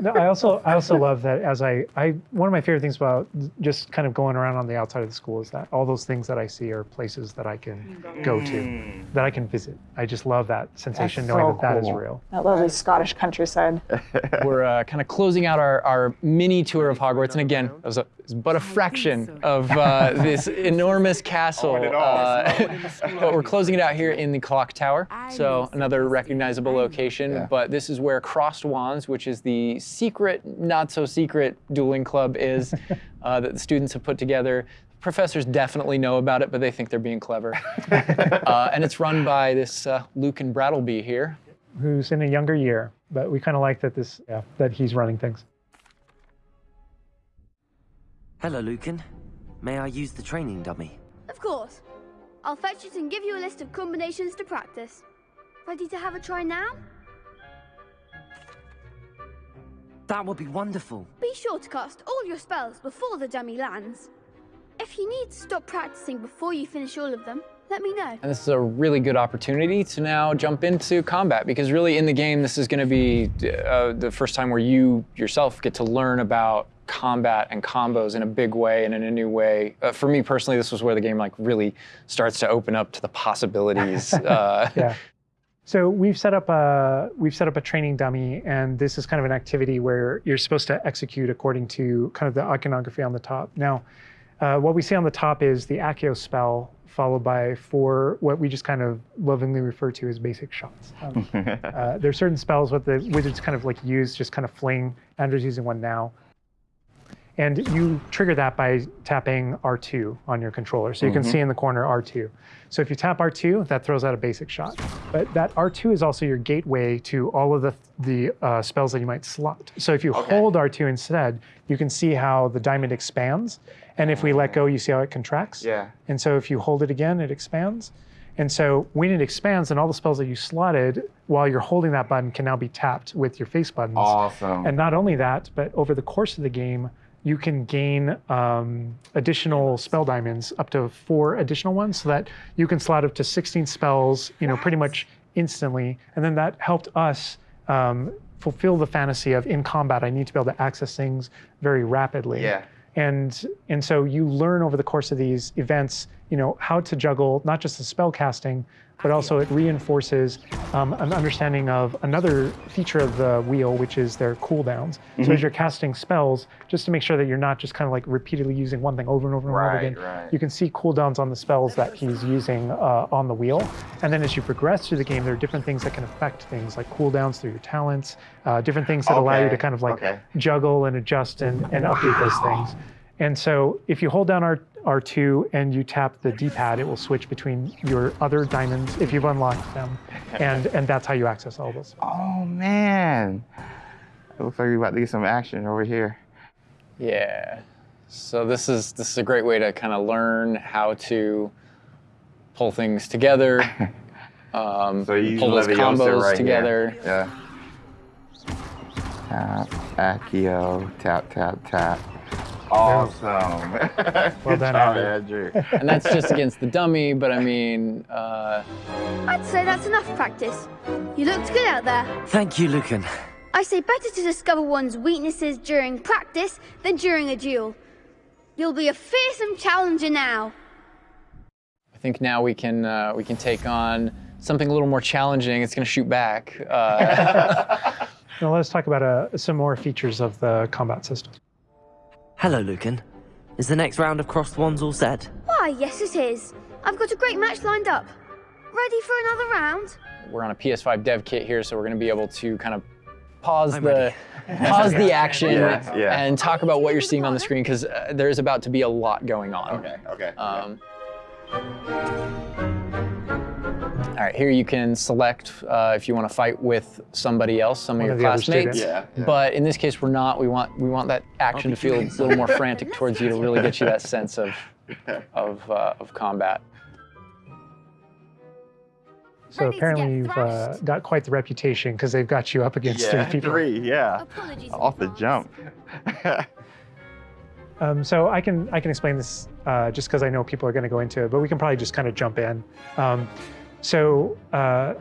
S3: No, I also I also love that as I, I one of my favorite things about just kind of going around on the outside of the school is that all those things that I see are places that I can go to, that I can visit. I just love that sensation
S2: That's
S3: knowing
S2: so
S3: that that is real.
S4: That lovely Scottish countryside.
S1: We're uh, kind of closing out our, our mini tour of Hogwarts. And again, it was, a, was is but a fraction of uh, this (laughs) enormous castle.
S2: Oh, it all.
S1: uh, (laughs) but we're closing it out here in the clock tower. So another recognizable location.
S2: Yeah.
S1: But this is where Crossed Wands, which is the secret, not so secret dueling club, is (laughs) uh, that the students have put together. Professors definitely know about it, but they think they're being clever. uh, and it's run by this uh, Lucan Brattleby here.
S3: Who's in a younger year, but we kind of like that this yeah, that he's running things.
S6: Hello, Lucan. May I use the training dummy?
S8: Of course. I'll fetch it and give you a list of combinations to practice. Ready to have a try now?
S6: That would be wonderful.
S8: Be sure to cast all your spells before the dummy lands. If you need to stop practicing before you finish all of them, let me know.
S1: And this is a really good opportunity to now jump into combat because really in the game, this is going to be uh, the first time where you yourself get to learn about combat and combos in a big way and in a new way. Uh, for me personally, this was where the game like really starts to open up to the possibilities. (laughs) Uh,
S3: Yeah. So we've set up a we've set up a training dummy, and this is kind of an activity where you're supposed to execute according to kind of the iconography on the top. Now, uh, what we see on the top is the Accio spell, followed by four what we just kind of lovingly refer to as basic shots. Um, (laughs) uh, there are certain spells that the wizards kind of like use, just kind of fling. Andrew's using one now. And you trigger that by tapping R2 on your controller. So you can see in the corner R2. So if you tap R2, that throws out a basic shot. But that R2 is also your gateway to all of the, the uh, spells that you might slot. So if you hold R2 instead, you can see how the diamond expands. And if we let go, you see how it contracts.
S2: Yeah.
S3: And so if you hold it again, it expands. And so when it expands, then all the spells that you slotted while you're holding that button can now be tapped with your face buttons.
S2: Awesome.
S3: And not only that, but over the course of the game, you can gain um, additional spell diamonds, up to four additional ones, so that you can slot up to 16 spells, you know, pretty much instantly. And then that helped us um, fulfill the fantasy of in combat, I need to be able to access things very rapidly.
S2: Yeah.
S3: And and so you learn over the course of these events, you know, how to juggle not just the spell casting, but also it reinforces um, an understanding of another feature of the wheel, which is their cooldowns. So as you're casting spells, just to make sure that you're not just kind of like repeatedly using one thing over and over and over again,
S2: right.
S3: you can see cooldowns on the spells that he's using uh, on the wheel. And then as you progress through the game, there are different things that can affect things like cooldowns through your talents, uh, different things that allow you to kind of like
S2: okay.
S3: juggle and adjust and, and update those things. And so if you hold down R, R2 and you tap the D-pad, it will switch between your other diamonds if you've unlocked them. And, and that's how you access all those.
S2: oh man. It looks like we're about to get some action over here.
S1: Yeah. So this is this is a great way to kind of learn how to pull things together, (laughs) um,
S2: So you
S1: pull those combos
S2: right
S1: together.
S2: Here. Yeah. Tap, Accio, tap, tap, tap. Awesome. Good
S3: done,
S2: job,
S3: Andrew.
S2: Andrew.
S1: And that's just against the dummy, but I mean, uh,
S8: I'd say that's enough practice. You looked good out there.
S6: Thank you, Lucan.
S8: I say better to discover one's weaknesses during practice than during a duel. You'll be a fearsome challenger now.
S1: I think now we can uh, we can take on something a little more challenging. It's going to shoot back. Uh, (laughs) (laughs)
S3: Now let's talk about uh, some more features of the combat system.
S6: Hello, Lucan. Is the next round of crossed wands all set?
S8: Why, yes it is. I've got a great match lined up. Ready for another round?
S1: we're on a PS5 dev kit here, so we're going to be able to kind of pause
S6: I'm
S1: the (laughs) pause the action
S2: Yeah, yeah.
S1: and talk about what you're seeing on the screen because uh, there's about to be a lot going on.
S2: Okay, okay.
S1: Um, all right, here you can select uh, if you want to fight with somebody else, some
S3: One
S1: of
S3: of
S1: your
S3: the other
S1: classmates.
S2: Yeah, yeah.
S1: But in this case, we're not. We want we want that action to feel a little more (laughs) frantic towards you to really get you that sense of of uh, of combat.
S3: So apparently you've uh, got quite the reputation because they've got you up against
S2: yeah,
S3: three people.
S2: three, yeah.
S8: Apologies.
S2: Off the
S8: in
S2: jump. (laughs)
S3: Um, so I can I can explain this uh, just because I know people are going to go into it, but we can probably just kind of jump in. Um, so uh,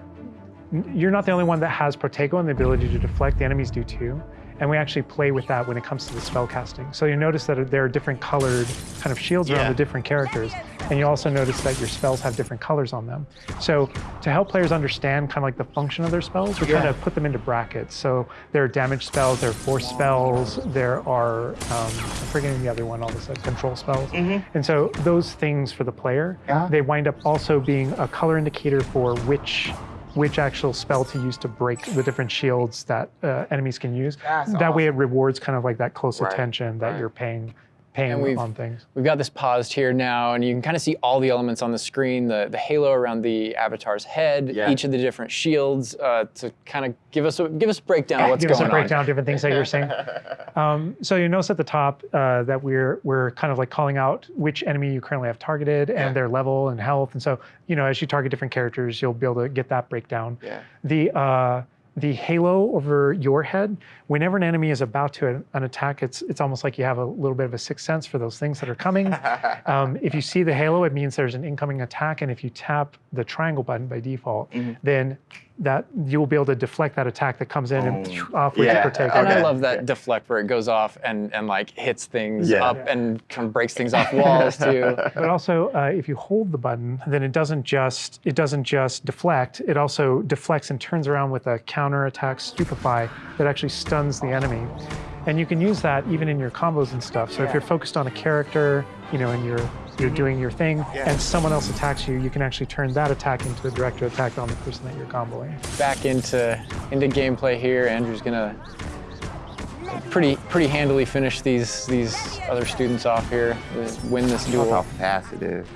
S3: you're not the only one that has Protego and the ability to deflect. The enemies do too. And we actually play with that when it comes to the spell casting. So you notice that there are different colored kind of shields around the different characters, and you also notice that your spells have different colors on them. So to help players understand kind of like the function of their spells, we kind of put them into brackets. So there are damage spells, there are force spells, there are um, I'm forgetting the other one, all of a sudden, control spells. And so those things for the player,
S2: Yeah.
S3: they wind up also being a color indicator for which which actual spell to use to break the different shields that uh, enemies can use.
S2: That's
S3: that way it rewards kind of like that close
S2: Right,
S3: attention that
S2: right.
S3: you're paying paying
S1: we've-
S3: on things.
S1: We've got this paused here now, and you can kind of see all the elements on the screen, the, the halo around the avatar's head,
S2: Yeah.
S1: each of the different shields, uh, to kind of give us a give us a breakdown of (laughs) what's
S3: Give us a breakdown of different things that you're saying. (laughs) Um, so you notice at the top uh, that we're we're kind of like calling out which enemy you currently have targeted and their level and health. And so you know as you target different characters, you'll be able to get that breakdown.
S2: Yeah.
S3: The uh, the halo over your head, whenever an enemy is about to an attack, it's it's almost like you have a little bit of a sixth sense for those things that are coming. (laughs) um, if you see the halo, it means there's an incoming attack, and if you tap the triangle button by default,
S2: Mm-hmm.
S3: then that you will be able to deflect that attack that comes in and
S2: Oh.
S3: off with
S2: Yeah.
S3: your take.
S1: And I love that deflect where it goes off and, and like hits things
S2: Yeah.
S1: up and kind of breaks things off walls too. (laughs)
S3: But also, uh, if you hold the button, then it doesn't just it doesn't just deflect. It also deflects and turns around with a counter attack stupefy that actually stuns the enemy. And you can use that even in your combos and stuff. So if you're focused on a character, you know, and you're you're doing your thing,
S2: Yeah.
S3: and someone else attacks you, you can actually turn that attack into a direct attack on the person that you're comboing.
S1: Back into into gameplay here. Andrew's gonna pretty pretty handily finish these these other students off here, win this
S2: Look how fast it is.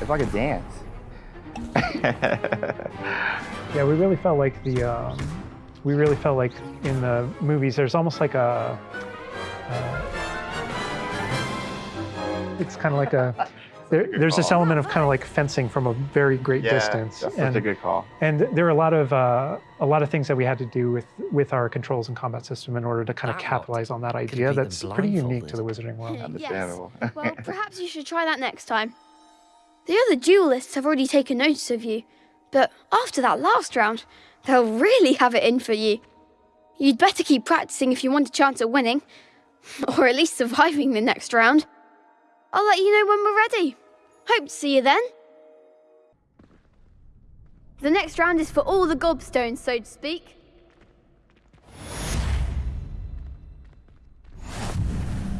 S2: It's like a dance. (laughs)
S3: Yeah, we really felt like the um, we really felt like in the movies there's almost like a uh, it's kind of like a there, there's this element of kind of like fencing from a very great
S2: yeah,
S3: distance
S2: that's
S3: and
S2: such a good call.
S3: and there are a lot of uh, a lot of things that we had to do with with our controls and combat system in order to kind of
S6: Wow.
S3: capitalize on that idea that's pretty unique to the wizarding world
S2: Understandable.
S8: Well, (laughs) perhaps you should try that next time. The other duelists have already taken notice of you, but after that last round, they'll really have it in for you. You'd better keep practicing if you want a chance at winning, (laughs) or at least surviving the next round. I'll let you know when we're ready. Hope to see you then. The next round is for all the gobstones, so to speak.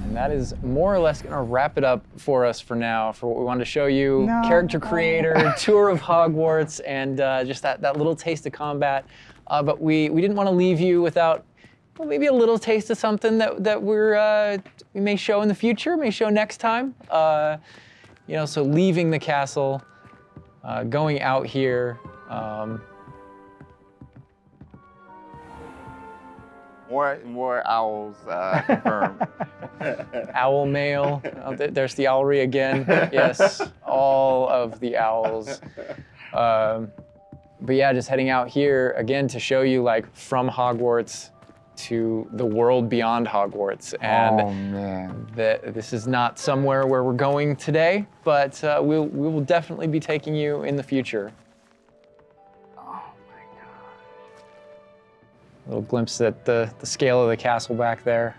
S1: And that is more or less gonna wrap it up for us for now, for what we wanted to show you. Character creator, (laughs) tour of Hogwarts, and uh, just that, that little taste of combat. Uh, but we, we didn't want to leave you without well, maybe a little taste of something that, that we're, uh, we may show in the future, may show next time. Uh, you know, so leaving the castle, uh, going out here. Um,
S2: More more owls uh, (laughs) confirmed.
S1: owl mail. Oh, th- there's the owlery again. Yes, all of the owls. Um, but yeah, just heading out here again to show you like from Hogwarts to the world beyond Hogwarts, and
S2: oh man.
S1: that this is not somewhere where we're going today, but uh, we'll, we will definitely be taking you in the future. Oh my gosh. A little glimpse at the, the scale of the castle back there.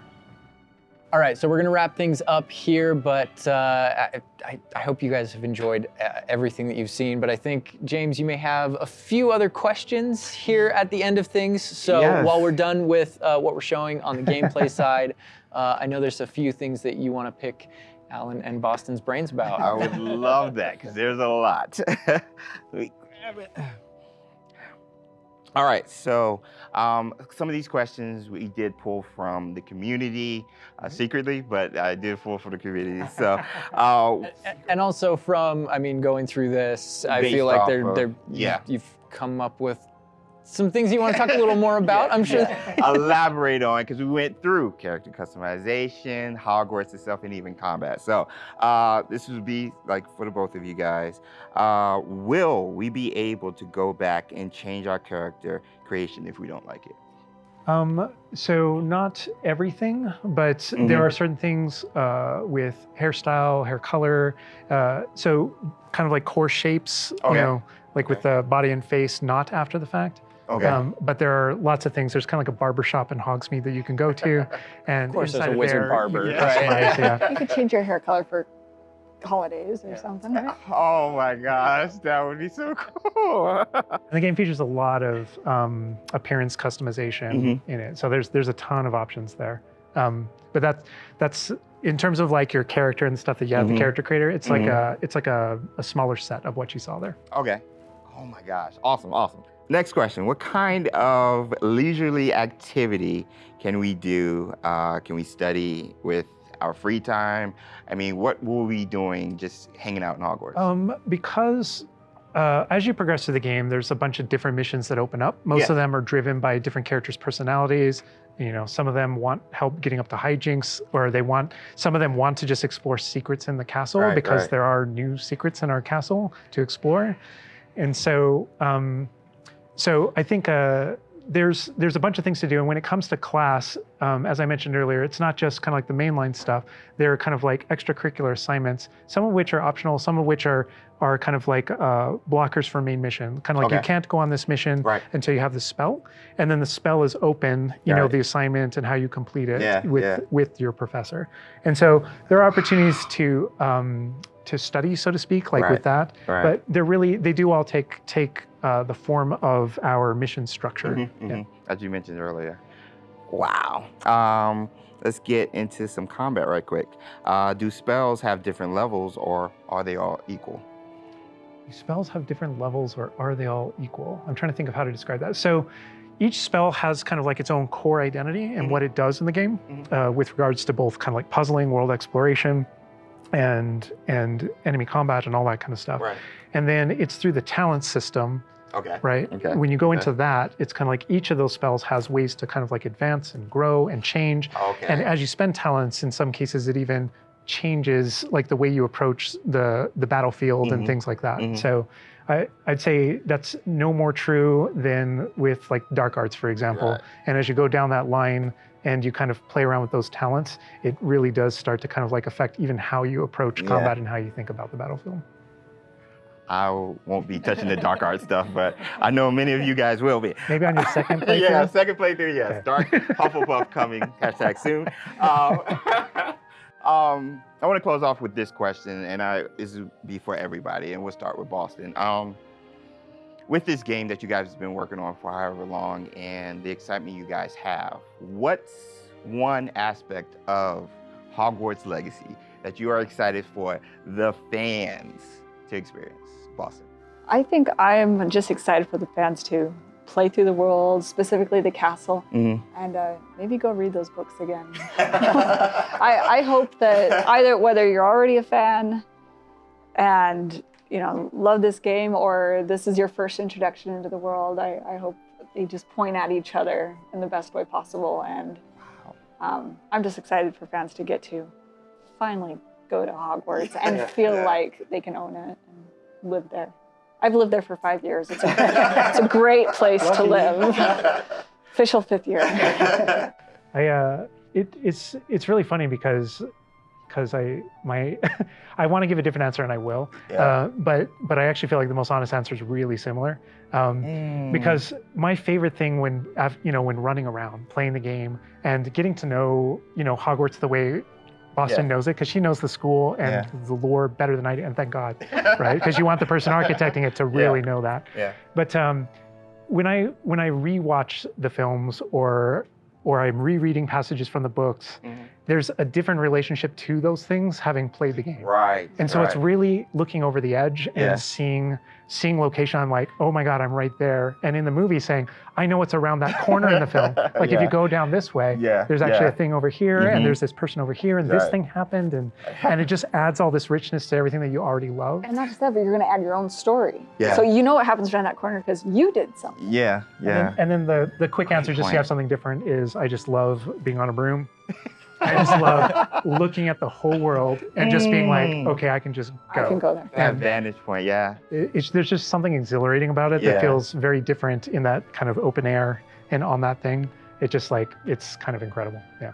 S1: All right, so we're gonna wrap things up here, but uh, I, I, I hope you guys have enjoyed uh, everything that you've seen. But I think, James, you may have a few other questions here at the end of things. So
S2: Yes.
S1: while we're done with uh, what we're showing on the gameplay (laughs) side, uh, I know there's a few things that you wanna pick Alan and Boston's brains about.
S2: I would love that because there's a lot. (laughs) All right, so um, some of these questions we did pull from the community uh, secretly, but I did pull from the community. (laughs) So, uh,
S1: and also from, I mean, going through this, I feel like they're,
S2: of-
S1: they're,
S2: yeah.
S1: you've come up with some things you want to talk a little more (laughs) about. I'm sure.
S2: elaborate on because we went through character customization, Hogwarts itself, and even combat. So uh, this would be like for the both of you guys. Uh, will we be able to go back and change our character creation if we don't like it?
S3: Um, so not everything, but
S2: Mhm.
S3: there are certain things uh, with hairstyle, hair color. Uh, so kind of like core shapes,
S2: Okay.
S3: you know, like with the body and face, not after the fact.
S2: Okay.
S3: Um, but there are lots of things. There's kind of like a barber shop in Hogsmeade that you can go to, (laughs) and
S1: Of course, there's a
S3: of
S1: wizard
S3: there,
S1: barber.
S3: you can
S2: Yeah.
S3: customize, yeah. (laughs)
S4: You could change your hair color for holidays or something, right? (laughs)
S2: Oh my gosh, that would be so cool.
S3: And the game features a lot of um, appearance customization
S2: Mhm.
S3: in it. So there's there's a ton of options there. Um, but that's that's in terms of like your character and stuff that you have
S2: Mhm.
S3: the character creator. It's like
S2: Mhm.
S3: a it's like a, a smaller set of what you saw there.
S2: okay. Oh my gosh, awesome, awesome. Next question: What kind of leisurely activity can we do? Uh, can we study with our free time? I mean, what will we be doing just hanging out in Hogwarts?
S3: Um, because uh, as you progress through the game, there's a bunch of different missions that open up. Most
S2: Yeah.
S3: of them are driven by different characters' personalities. You know, some of them want help getting up to hijinks, or they want some of them want to just explore secrets in the castle
S2: Right,
S3: because
S2: right.
S3: there are new secrets in our castle to explore. And so, um, so I think uh, there's there's a bunch of things to do. And when it comes to class, um, as I mentioned earlier, it's not just kind of like the mainline stuff. There are kind of like extracurricular assignments, some of which are optional, some of which are are kind of like uh, blockers for main mission. Kind of like you can't go on this mission
S2: Right.
S3: until you have the spell, and then the spell is open. You know the assignment and how you complete it
S2: Yeah,
S3: with
S2: yeah.
S3: with your professor. And so there are opportunities to um, to study, so to speak, like
S2: Right.
S3: with that.
S2: Right.
S3: But they're really they do all take take uh, the form of our mission structure.
S2: Mhm,
S3: Yeah.
S2: mhm, As you mentioned earlier. Wow. Um, let's get into some combat right quick. Uh, do spells have different levels or are they all equal?
S3: Do spells have different levels or are they all equal? I'm trying to think of how to describe that. So each spell has kind of like its own core identity and
S2: Mhm.
S3: what it does in the game
S2: Mhm.
S3: uh, with regards to both kind of like puzzling, world exploration, and and enemy combat and all that kind of stuff.
S2: Right.
S3: And then it's through the talent system,
S2: Okay.
S3: right?
S2: Okay.
S3: When you go
S2: Okay.
S3: into that, it's kind of like each of those spells has ways to kind of like advance and grow and change.
S2: Okay.
S3: And as you spend talents, in some cases, it even changes like the way you approach the the battlefield
S2: Mhm.
S3: and things like that.
S2: Mhm.
S3: So I, I'd say that's no more true than with like dark arts, for example.
S2: Right.
S3: And as you go down that line and you kind of play around with those talents, it really does start to kind of like affect even how you approach
S2: Yeah.
S3: combat and how you think about the battlefield.
S2: I won't be touching the dark art stuff, but I know many of you guys will be.
S3: Maybe on your second (laughs) playthrough.
S2: yeah, second playthrough, yes.
S3: Okay.
S2: Dark (laughs) Hufflepuff coming, hashtag soon. Um, (laughs) um, I want to close off with this question, and I, this will be for everybody, and we'll start with Boston. Um, with this game that you guys have been working on for however long and the excitement you guys have, what's one aspect of Hogwarts Legacy that you are excited for the fans to experience? Boston.
S4: I think I'm just excited for the fans to play through the world, specifically the castle,
S2: Mhm.
S4: and uh, maybe go read those books again. (laughs) (laughs) I, I hope that either whether you're already a fan and you know love this game or this is your first introduction into the world, I, I hope they just point at each other in the best way possible. And um, I'm just excited for fans to get to finally go to Hogwarts and
S2: Yeah,
S4: feel
S2: yeah.
S4: like they can own it and live there. I've lived there for five years. It's a, it's a (laughs) great place to live. Official fifth year. (laughs)
S3: I uh, it, it's it's really funny because because I my (laughs) I want to give a different answer and I will,
S2: Yeah.
S3: uh, but but I actually feel like the most honest answer is really similar. Um,
S2: Mm.
S3: Because my favorite thing when af- you know when running around playing the game and getting to know you know Hogwarts the way Boston
S2: Yeah.
S3: knows it because she knows the school and
S2: Yeah.
S3: the lore better than I do, and thank God, (laughs) right? Because you want the person architecting it to really know that.
S2: Yeah.
S3: But um, when I when I rewatch the films or or I'm rereading passages from the books,
S2: Mhm.
S3: There's a different relationship to those things having played the game.
S2: Right.
S3: And so it's really looking over the edge and
S2: Yeah.
S3: seeing seeing location. I'm like, oh my God, I'm right there. And in the movie saying, I know what's around that corner in the film. (laughs) Like if you go down this way,
S2: Yeah,
S3: there's actually
S2: yeah.
S3: a thing over here
S2: Mhm.
S3: and there's this person over here and this thing happened and and it just adds all this richness to everything that you already love.
S4: And not just that, but you're going to add your own story.
S2: Yeah.
S4: So you know what happens around that corner because you did something.
S2: Yeah,
S3: And
S2: yeah.
S3: then, and then the the quick answer, just
S2: point.
S3: to have something different, is I just love being on a broom. I just love looking at the whole world and just being like,
S2: Mm.
S3: okay, I can just go.
S4: I can go there.
S2: that vantage point, yeah.
S3: It- it's, there's just something exhilarating about it
S2: Yeah.
S3: that feels very different in that kind of open air and on that thing. It just like it's kind of incredible. Yeah.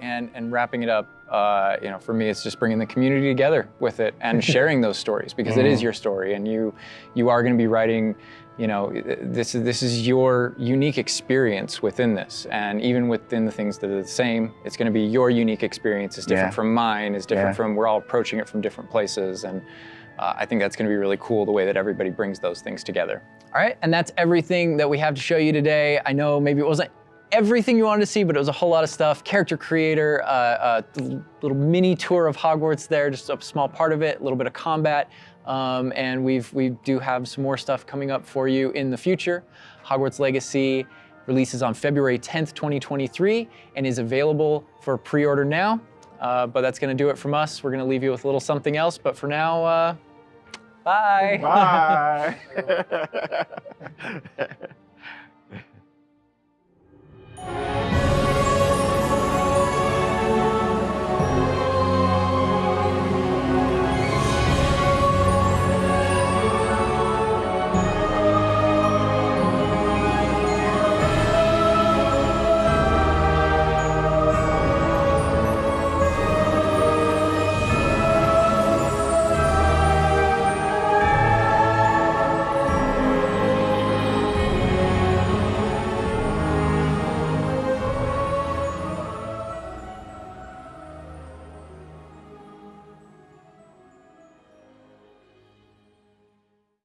S1: and and wrapping it up, uh, you know, for me, it's just bringing the community together with it and (laughs) sharing those stories because it is your story, and you you are going to be writing. You know, this is this is your unique experience within this, and even within the things that are the same, it's going to be your unique experience. is different
S2: Yeah.
S1: from mine. Is different
S2: Yeah.
S1: from. We're all approaching it from different places, and uh, I think that's going to be really cool the way that everybody brings those things together. All right, and that's everything that we have to show you today. I know maybe it wasn't everything you wanted to see, but it was a whole lot of stuff. Character creator, uh, a little mini tour of Hogwarts there, just a small part of it, a little bit of combat. Um, and we've, we do have some more stuff coming up for you in the future. Hogwarts Legacy releases on February 10th, 2023, and is available for pre-order now. Uh, but that's going to do it from us. We're going to leave you with a little something else. But for now, uh, bye.
S2: Bye. (laughs) (laughs)